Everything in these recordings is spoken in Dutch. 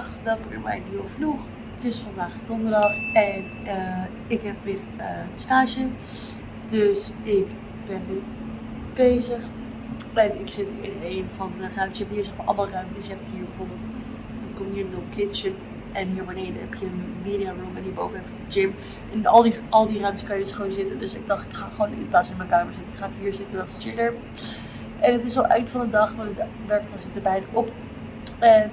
Welkom in mijn nieuwe vlog. Het is vandaag donderdag en uh, ik heb weer uh, stage. Dus ik ben nu bezig. En ik zit in een van de ruimtes. Je hebt hier allemaal ruimtes. Je hebt hier bijvoorbeeld een communal kitchen. En hier beneden heb je een media room en hierboven heb je de gym. En al die, al die ruimtes kan je dus gewoon zitten. Dus ik dacht, ik ga gewoon in plaats van in mijn kamer zitten, ga ik hier zitten. Dat is chiller. En het is al eind van de dag, want het werk zit bijna op. En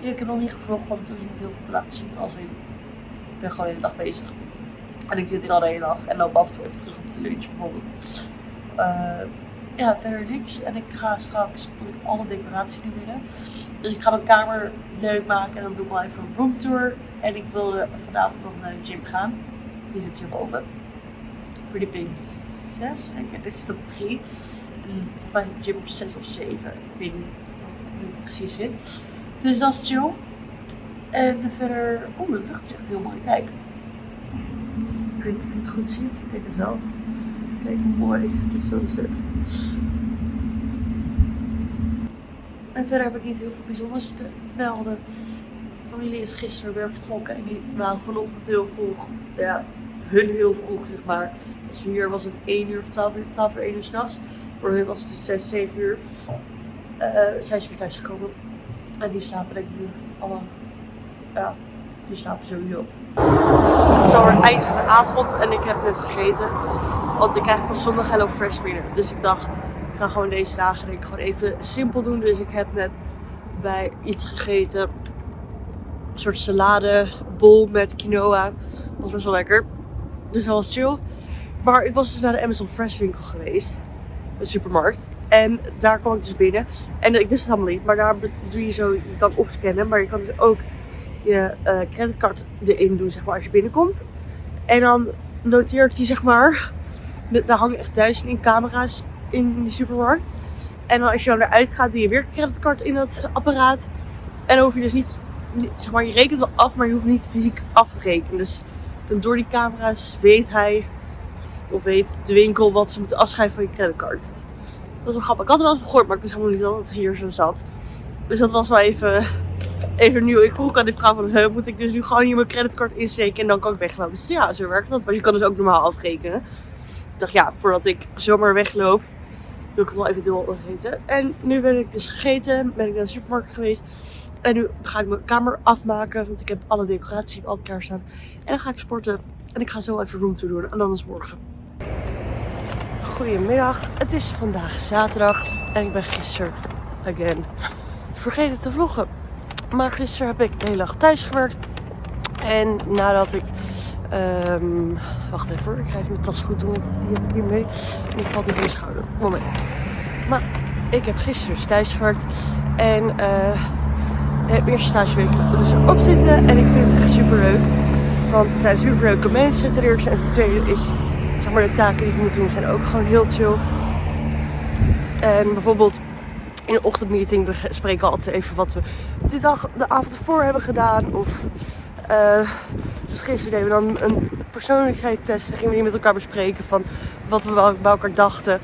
ik heb nog niet gevlogd, want er is niet heel veel te laten zien. Als ik, ik ben gewoon de hele dag bezig. En ik zit hier al de hele dag en loop af en toe even terug op de lunch bijvoorbeeld. Uh, ja, verder niks. En ik ga straks, ik alle decoratie nu binnen. Dus ik ga mijn kamer leuk maken en dan doe ik wel even een roomtour. En ik wilde vanavond nog naar de gym gaan. Die zit hierboven. Verdieping 6, denk ik. Dit zit op 3. En volgens mij is de gym op 6 of 7. Ik weet niet hoe het precies zit. Dus dat is chill. En verder, oh de lucht is heel mooi. Kijk. Ik weet niet of je het goed ziet. Ik denk het wel. Kijk hoe mooi de sunset. En verder heb ik niet heel veel bijzonders te melden. De familie is gisteren weer vertrokken en die waren vanochtend heel vroeg. Ja, hun heel vroeg zeg maar. Dus hier was het 1 uur of 12 uur, 12 uur, 1 uur s'nachts. Voor hun was het dus 6, 7 uur. Uh, zijn ze weer thuis gekomen. En die slapen ik nu allemaal. Ja, die slapen sowieso. Het is alweer eind van de avond en ik heb net gegeten. Want ik krijg pas zondag Hello Fresh binnen. Dus ik dacht, ik ga gewoon deze dagen ik, gewoon even simpel doen. Dus ik heb net bij iets gegeten. Een soort saladebol met quinoa. Was best wel lekker. Dus dat was chill. Maar ik was dus naar de Amazon Fresh winkel geweest supermarkt. En daar kwam ik dus binnen. En ik wist het allemaal niet. Maar daar doe je zo, je kan of scannen, maar je kan dus ook je uh, creditcard erin doen, zeg maar, als je binnenkomt. En dan noteert hij, zeg maar, daar hangen echt duizenden camera's in die supermarkt. En dan als je dan eruit gaat, doe je weer creditcard in dat apparaat. En dan hoef je dus niet, zeg maar, je rekent wel af, maar je hoeft niet fysiek af te rekenen. Dus dan door die camera's weet hij of weet de winkel wat ze moeten afschrijven van je creditcard. Dat was wel grappig. Ik had het wel eens gehoord, maar ik wist helemaal niet dat het hier zo zat. Dus dat was wel even, even nieuw. Ik vroeg aan die vrouw van, he, moet ik dus nu gewoon hier mijn creditcard insteken en dan kan ik weglopen. Dus ja, zo werkt dat. Want je kan dus ook normaal afrekenen. Ik dacht, ja, voordat ik zomaar wegloop, wil ik het wel even door eten. En nu ben ik dus gegeten, ben ik naar de supermarkt geweest. En nu ga ik mijn kamer afmaken, want ik heb alle decoratie al klaar staan. En dan ga ik sporten. En ik ga zo even roomtour doen. En dan is morgen. Goedemiddag, het is vandaag zaterdag en ik ben gisteren, again, vergeten te vloggen. Maar gisteren heb ik de hele dag thuis gewerkt. En nadat ik, um, wacht even ik ga even mijn tas goed doen, want die heb ik hier mee. Valt niet in mijn schouder, moment. Maar ik heb gisteren dus thuis gewerkt en uh, heb eerste stageweek dus op zitten en ik vind het echt super leuk. Want het zijn super leuke mensen ten eerste en ten tweede is maar, de taken die ik moet doen zijn ook gewoon heel chill. En bijvoorbeeld in een ochtendmeeting bespreken we altijd even wat we die dag, de avond ervoor hebben gedaan. Of uh, dus gisteren deden we dan een persoonlijkheidstest. Dan gingen we die met elkaar bespreken van wat we bij elkaar dachten.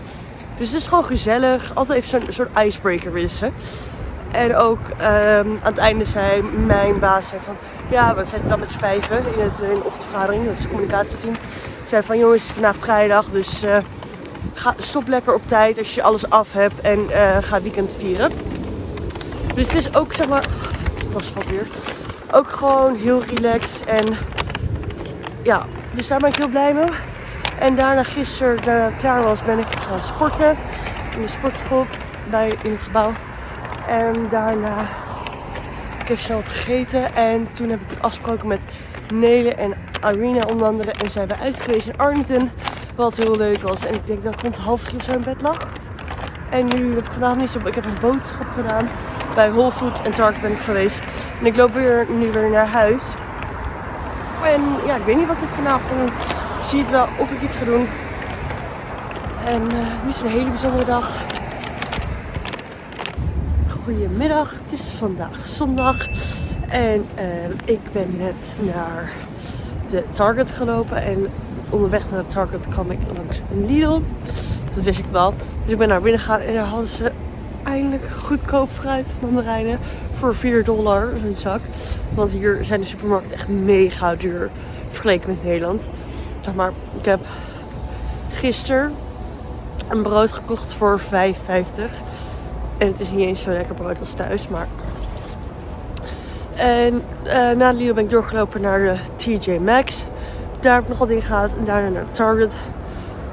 Dus het is gewoon gezellig. Altijd even zo'n soort icebreaker wissen. En ook um, aan het einde zei mijn baas van ja, we zitten dan met z'n vijven in, het, in de ochtendvergadering, dat is het communicatieteam. Zei van jongens, het vandaag vrijdag, dus uh, ga, stop lekker op tijd als je alles af hebt en uh, ga weekend vieren. Dus het is ook zeg maar, dat is wat weer, ook gewoon heel relaxed en ja, dus daar ben ik heel blij mee. En daarna gisteren, daarna het klaar was, ben ik gaan sporten in de sportschool bij, in het gebouw. En daarna ik heb snel gegeten en toen heb ik afgesproken met Nele en Irina onder andere. En zijn we uit geweest in Arlington, wat heel leuk was. En ik denk dat ik rond half drie of zo in bed lag. En nu heb ik vandaag niet zo... Ik heb een boodschap gedaan. Bij Whole Foods en Target ben ik geweest. En ik loop weer, nu weer naar huis. En ja, ik weet niet wat ik vanavond ga doen. Ik zie het wel of ik iets ga doen. En uh, niet een hele bijzondere dag. Goedemiddag, het is vandaag zondag en uh, ik ben net naar de Target gelopen en onderweg naar de Target kwam ik langs een Lidl. Dat wist ik wel. Dus ik ben naar binnen gegaan en daar hadden ze eindelijk goedkoop fruit, mandarijnen voor 4 dollar een zak. Want hier zijn de supermarkten echt mega duur vergeleken met Nederland. Zeg maar, ik heb gisteren een brood gekocht voor 5,50. En het is niet eens zo lekker brood als thuis, maar... En uh, na Lidl ben ik doorgelopen naar de TJ Maxx. Daar heb ik nog wat dingen gehaald. En daarna naar Target.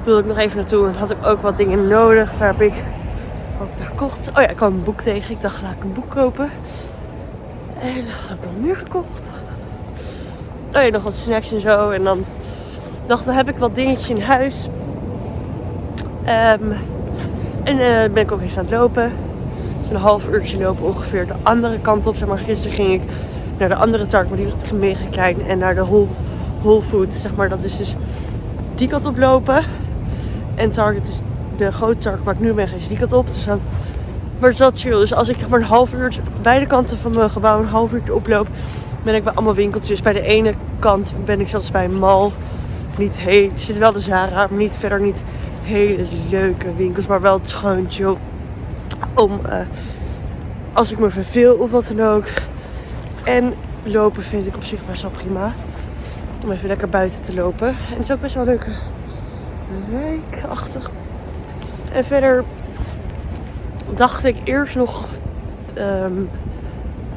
Wilde ik nog even naartoe. En had ik ook wat dingen nodig. Daar heb ik ook gekocht. Oh ja, ik kwam een boek tegen. Ik dacht, laat ik een boek kopen. En dat heb ik nog meer gekocht. Oh ja, nog wat snacks en zo. En dan dacht, dan heb ik wat dingetje in huis. Um, en uh, ben ik ook eens aan het lopen. Dus een half uurtje lopen ongeveer de andere kant op. Zeg maar, gisteren ging ik naar de andere target, maar die was mega klein. En naar de Whole, Whole Foods, zeg maar. Dat is dus die kant op lopen. En Target is de grote Target waar ik nu ben, is die kant op. Dus dan wordt wel chill. Dus als ik maar een half uurtje beide kanten van mijn gebouw een half uurtje oploop, ben ik bij allemaal winkeltjes. Bij de ene kant ben ik zelfs bij een mall. Niet heel, zit wel de Zara, maar niet verder niet hele leuke winkels, maar wel het chill. Om uh, als ik me verveel of wat dan ook. En lopen vind ik op zich best wel prima. Om even lekker buiten te lopen. En het is ook best wel leuk wijkachtig. En verder dacht ik eerst nog, um,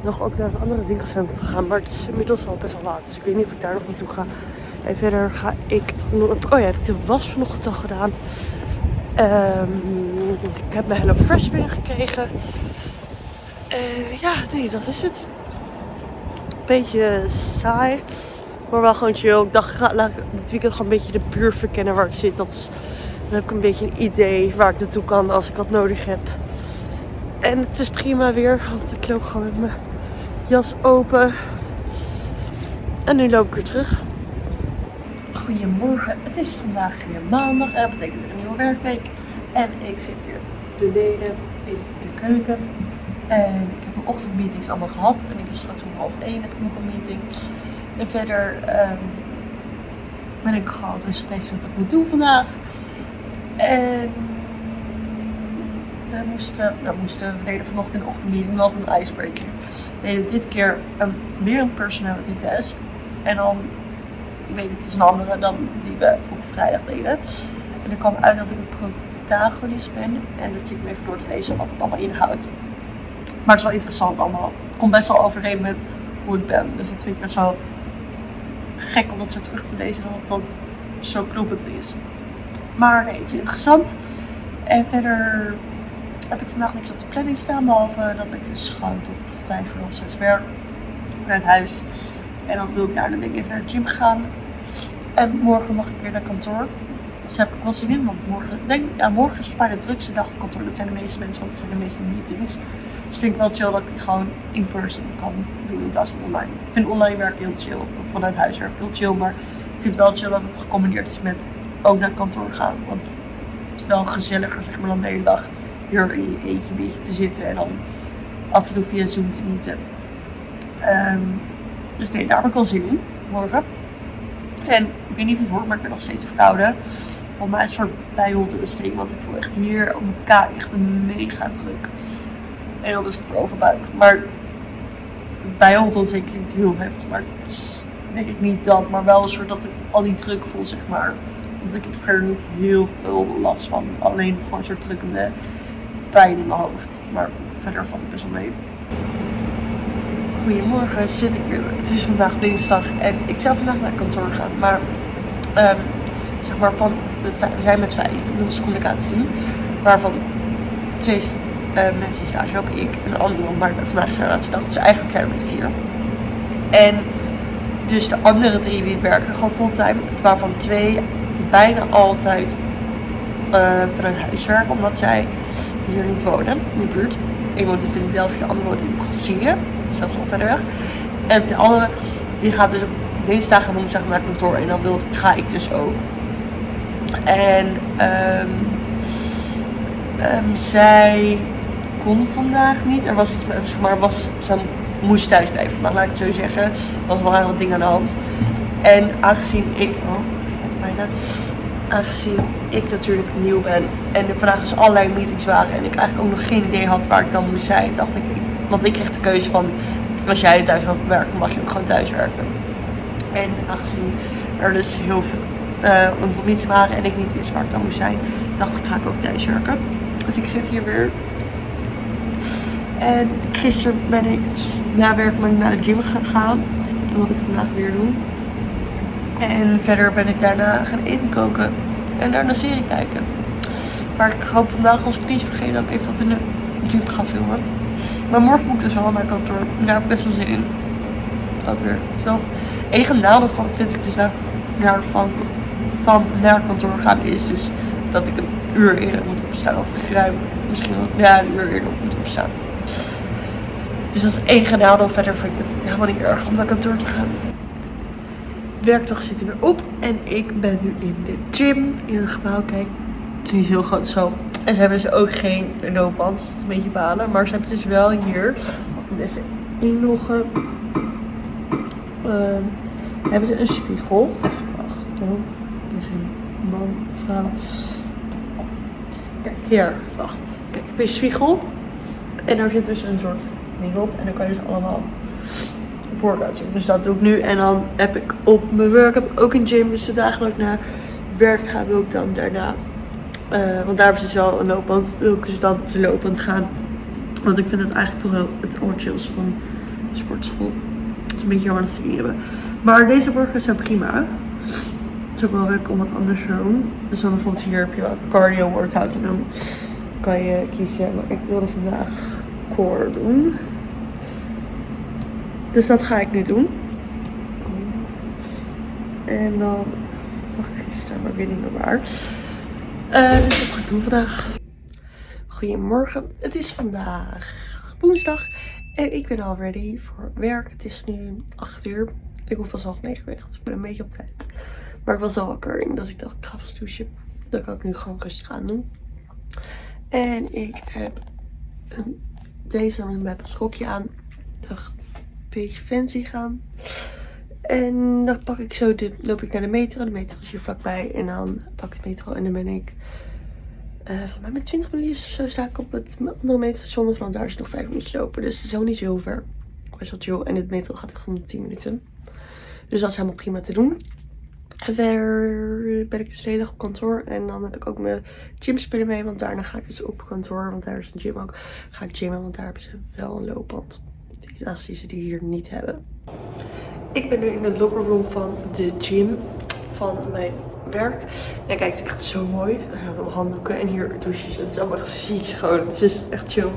nog ook naar het andere winkelcentrum te gaan. Maar het is inmiddels al best wel laat. Dus ik weet niet of ik daar nog naartoe ga. En verder ga ik. Oh ja, heb was vanochtend al gedaan. Um, ik heb mijn Hello Fresh binnengekregen. Uh, ja, nee, dat is het. Beetje saai. Maar wel gewoon chill. Ik dacht, laat ik dit weekend gewoon een beetje de buurt verkennen waar ik zit. Dat is, dan heb ik een beetje een idee waar ik naartoe kan als ik wat nodig heb. En het is prima weer, want ik loop gewoon met mijn jas open. En nu loop ik weer terug. Goedemorgen, het is vandaag weer maandag en dat betekent een nieuwe werkweek. En ik zit weer beneden in de keuken. En ik heb mijn ochtendmeetings allemaal gehad. En ik heb straks om half één heb ik nog een meeting. En verder um, ben ik gewoon rustig bezig wat ik moet doen vandaag. En we moesten, nou moesten, we deden vanochtend in de ochtendmeeting was een icebreaker. We deden dit keer een, weer een personality test. En dan ik weet niet, het is een andere dan die we op vrijdag deden. En er kwam uit dat ik een protagonist ben. En dat zit me even door te lezen wat het allemaal inhoudt. Maar het is wel interessant allemaal. Het komt best wel overeen met hoe ik ben. Dus dat vind ik best wel gek om dat zo terug te lezen. Dat het dan zo kloppend is. Maar nee, het is interessant. En verder heb ik vandaag niks op de planning staan. Behalve dat ik dus gewoon tot 5 uur of 6 werk. Vanuit huis. En dan wil ik daar denk ik even naar de gym gaan. En morgen mag ik weer naar kantoor. Heb ik want morgen, denk, ja, morgen is bijna de drukste dag op kantoor. Dat zijn de meeste mensen, want het zijn de meeste meetings. Dus vind ik wel chill dat ik gewoon in person kan doen in plaats van online. Ik vind online werken heel chill, of vanuit huis werken heel chill. Maar ik vind het wel chill dat het gecombineerd is met ook naar kantoor gaan. Want het is wel gezelliger, zeg maar, dan de hele dag hier in je eentje een beetje te zitten. En dan af en toe via Zoom te meeten. Um, dus nee, daar heb ik wel zin in, morgen. En ik weet niet of het hoort, maar ik ben nog steeds verkouden. Voor mij is soort bijholteontsteking, want ik voel echt hier op mijn kaak echt een mega druk. En dan is ik voor overbuig. Maar bijholteontsteking klinkt heel heftig, maar denk ik niet dat. Maar wel een soort dat ik al die druk voel, zeg maar. Want ik heb verder niet heel veel last van. Alleen gewoon een soort drukkende pijn in mijn hoofd. Maar verder valt het best wel mee. Goedemorgen, zit ik weer. Het is vandaag dinsdag en ik zou vandaag naar kantoor gaan. Maar, um, zeg maar, van we zijn met vijf in onze communicatie. Waarvan twee uh, mensen in stage lopen, ik en een andere. Maar vandaag is relatiedag, dus eigenlijk zijn we met vier. En dus de andere drie die werken gewoon fulltime. Waarvan twee bijna altijd uh, vanuit huis werken, omdat zij hier niet wonen in de buurt. Ik woon in Philadelphia, de andere woont in Brazilië dus dat is nog verder weg. En de andere, die gaat dus op dinsdag en woensdag naar het kantoor. En dan wil, ga ik dus ook. En um, um, zij kon vandaag niet. Er was zeg maar, was, ze moest thuis blijven vandaag, laat ik het zo zeggen. Er was wel wat dingen aan de hand. En aangezien ik, oh, bijna, aangezien ik natuurlijk nieuw ben en er vandaag dus allerlei meetings waren en ik eigenlijk ook nog geen idee had waar ik dan moest zijn, dacht ik Want ik kreeg de keuze van, als jij thuis wilt werken, mag je ook gewoon thuis werken. En aangezien er dus heel veel uh, waren en ik niet wist waar ik dan moest zijn, dacht ik ga ik ook thuis werken. Dus ik zit hier weer. En gisteren ben ik na werk naar de gym gegaan. Wat ik vandaag weer doe. En verder ben ik daarna gaan eten koken. En daarna serie kijken. Maar ik hoop vandaag, als ik niet vergeet, dat ik even wat in de gym ga filmen. Maar morgen moet ik dus wel naar kantoor. Daar heb ik best wel zin in. Ook weer. Het enige nadeel van vind ik dus naar van, naar kantoor gaan is dus dat ik een uur eerder moet opstaan. Of ruim misschien wel ja, een uur eerder moet opstaan. Dus dat is één nadeel. Verder vind ik het helemaal niet erg om naar kantoor te gaan. werkdag zit er weer op. En ik ben nu in de gym. In een gebouw. Kijk, het is niet heel groot zo. En ze hebben dus ook geen loopband. Dus het is een beetje balen. Maar ze hebben dus wel hier. Ik moet even inloggen. Um, hebben ze een spiegel. Oh, geen man, vrouw. Kijk, hier, wacht. Kijk, heb je spiegel. En daar zit dus een soort ding op. En dan kan je dus allemaal workout doen. Dus dat doe ik nu. En dan heb ik op mijn werk heb ik ook een gym. Dus de dagen naar werk ga, wil ik dan daarna. Uh, want daar ze dus wel een loopband. Wil ik dus dan te lopend gaan. Want ik vind het eigenlijk toch wel het allerchills van sportschool een beetje jammer dat ze die hebben. Maar deze burgers zijn prima. Ook wel leuk om wat anders te doen. Dus dan bijvoorbeeld hier heb je cardio workout. En dan kan je kiezen. Maar ik wilde vandaag core doen. Dus dat ga ik nu doen. En dan zag ik gisteren, maar weer niet meer waar. Uh, dus dat ga ik doen vandaag. Goedemorgen. Het is vandaag woensdag. En ik ben al ready voor werk. Het is nu 8 uur. Ik hoef pas half negen weg, dus ik ben een beetje op tijd. Maar ik was al wakker, dus ik dacht ik ga vast douchen. Dat kan ik nu gewoon rustig aan doen. En ik heb een blazer met een schokje aan. Ik dacht een beetje fancy gaan. En dan pak ik zo de, loop ik naar de metro. De metro is hier vlakbij. En dan pak ik de metro en dan ben ik uh, voor mij met 20 minuutjes of zo sta ik op het andere metrostation. Want daar is nog 5 minuten lopen. Dus het is ook niet zo heel ver. Best wel chill. En het metro gaat echt om 10 minuten. Dus dat is helemaal prima te doen. En verder ben ik dus de dag op kantoor. En dan heb ik ook mijn gymspullen mee. Want daarna ga ik dus op kantoor. Want daar is een gym ook. Ga ik gymmen. Want daar hebben ze wel een loopband. Aangezien ze die hier niet hebben. Ik ben nu in de room van de gym. Van mijn werk. En kijk, het is echt zo mooi. Daar hebben handdoeken en hier douches. Het is allemaal echt ziek schoon. Het is echt chill.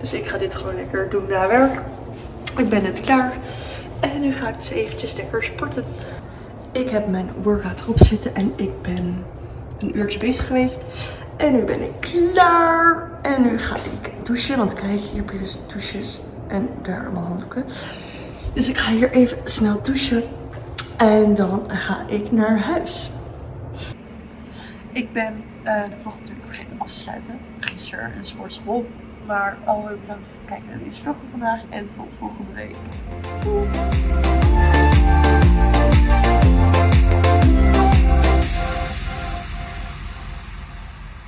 Dus ik ga dit gewoon lekker doen na werk. Ik ben net klaar. En nu ga ik dus eventjes lekker sporten. Ik heb mijn workout erop zitten en ik ben een uurtje bezig geweest. En nu ben ik klaar. En nu ga ik douchen. Want kijk, hier heb je dus douches. En daar allemaal handdoeken. Dus ik ga hier even snel douchen. En dan ga ik naar huis. Ik ben uh, de vlog natuurlijk vergeten af te sluiten. Gisteren een sportschool. Maar alweer bedankt voor het kijken naar deze vlog van vandaag. En tot volgende week.